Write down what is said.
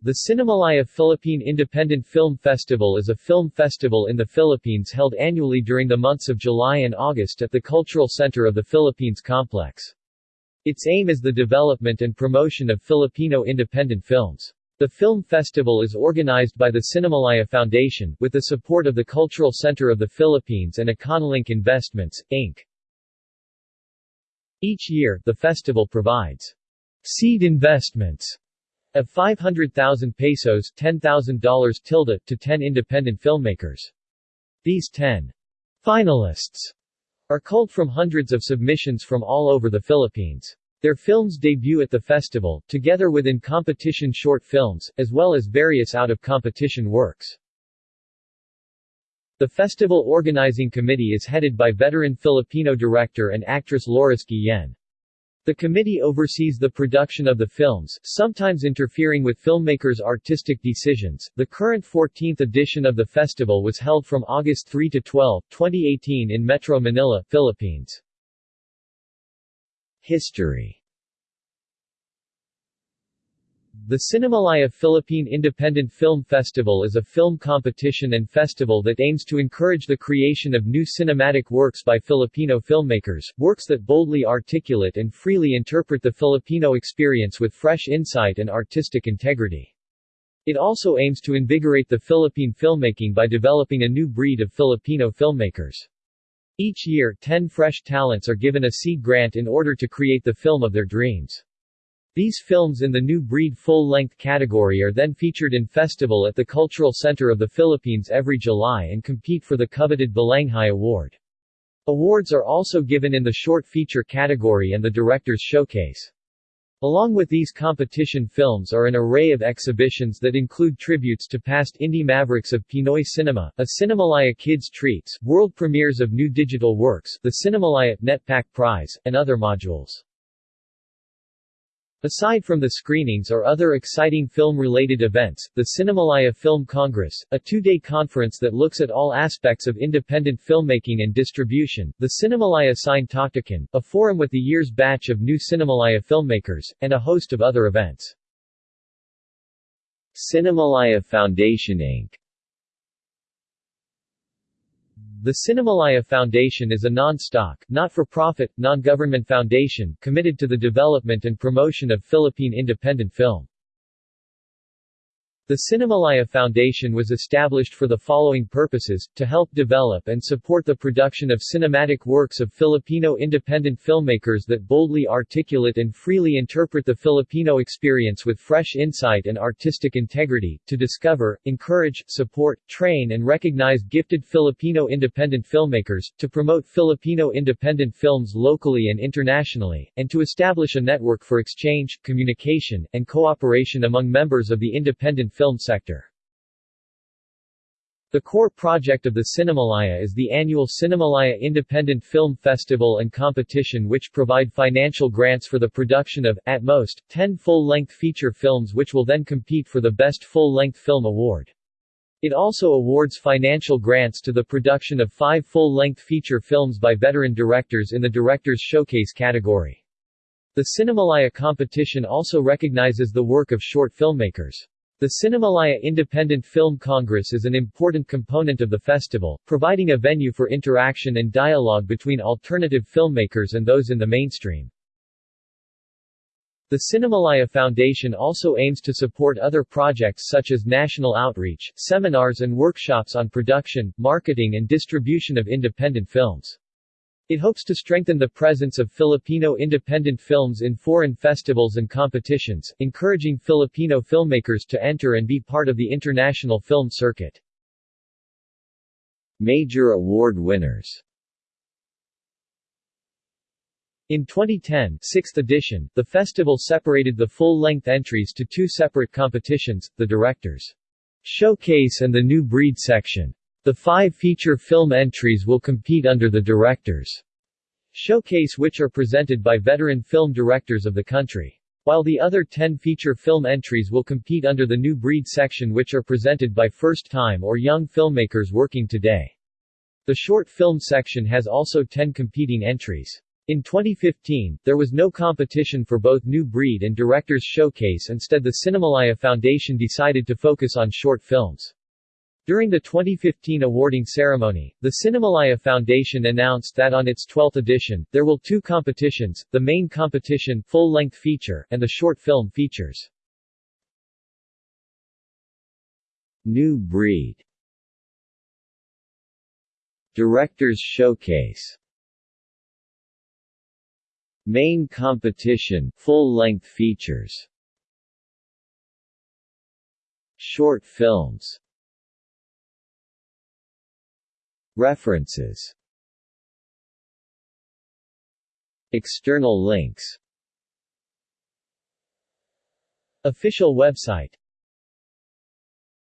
The Cinemalaya Philippine Independent Film Festival is a film festival in the Philippines held annually during the months of July and August at the Cultural Center of the Philippines Complex. Its aim is the development and promotion of Filipino independent films. The film festival is organized by the Cinemalaya Foundation, with the support of the Cultural Center of the Philippines and Econolink Investments, Inc. Each year, the festival provides seed investments of 500,000 pesos $10,000 tilde to 10 independent filmmakers. These 10 finalists are culled from hundreds of submissions from all over the Philippines. Their films debut at the festival, together with in-competition short films, as well as various out-of-competition works. The festival organizing committee is headed by veteran Filipino director and actress Laurice Guillen. The committee oversees the production of the films, sometimes interfering with filmmakers' artistic decisions. The current 14th edition of the festival was held from August 3 to 12, 2018 in Metro Manila, Philippines. History The Cinemalaya Philippine Independent Film Festival is a film competition and festival that aims to encourage the creation of new cinematic works by Filipino filmmakers, works that boldly articulate and freely interpret the Filipino experience with fresh insight and artistic integrity. It also aims to invigorate the Philippine filmmaking by developing a new breed of Filipino filmmakers. Each year, 10 fresh talents are given a seed grant in order to create the film of their dreams. These films in the New Breed full-length category are then featured in festival at the Cultural Center of the Philippines every July and compete for the coveted Balanghai Award. Awards are also given in the short feature category and the Director's Showcase. Along with these competition films are an array of exhibitions that include tributes to past indie mavericks of Pinoy cinema, a Cinemalaya Kids Treats, world premieres of new digital works, the Cinemalaya NETPAC Prize, and other modules. Aside from the screenings or other exciting film-related events, the Cinemalaya Film Congress, a two-day conference that looks at all aspects of independent filmmaking and distribution, the Cinemalaya Sine a forum with the year's batch of new Cinemalaya filmmakers, and a host of other events. Cinemalaya Foundation Inc. The Cinemalaya Foundation is a non-stock, not-for-profit, non-government foundation, committed to the development and promotion of Philippine independent film. The Cinemalaya Foundation was established for the following purposes, to help develop and support the production of cinematic works of Filipino independent filmmakers that boldly articulate and freely interpret the Filipino experience with fresh insight and artistic integrity, to discover, encourage, support, train and recognize gifted Filipino independent filmmakers, to promote Filipino independent films locally and internationally, and to establish a network for exchange, communication, and cooperation among members of the independent film sector. The core project of the Cinemalaya is the annual Cinemalaya Independent Film Festival and Competition which provide financial grants for the production of, at most, 10 full-length feature films which will then compete for the Best Full-Length Film Award. It also awards financial grants to the production of five full-length feature films by veteran directors in the Director's Showcase category. The Cinemalaya competition also recognizes the work of short filmmakers. The Cinemalaya Independent Film Congress is an important component of the festival, providing a venue for interaction and dialogue between alternative filmmakers and those in the mainstream. The Cinemalaya Foundation also aims to support other projects such as national outreach, seminars and workshops on production, marketing and distribution of independent films. It hopes to strengthen the presence of Filipino independent films in foreign festivals and competitions, encouraging Filipino filmmakers to enter and be part of the international film circuit. Major award winners in 2010 sixth edition, the festival separated the full-length entries to two separate competitions, the Directors' Showcase and the New Breed section. The five feature film entries will compete under the Directors' Showcase which are presented by veteran film directors of the country. While the other 10 feature film entries will compete under the New Breed section which are presented by first-time or young filmmakers working today. The short film section has also 10 competing entries. In 2015, there was no competition for both New Breed and Directors Showcase instead the Cinemalaya Foundation decided to focus on short films. During the 2015 awarding ceremony, the Cinemalaya Foundation announced that on its 12th edition, there will two competitions, the main competition full-length feature and the short film features. New Breed. Directors Showcase. Main competition full-length features. Short films References. External links. Official website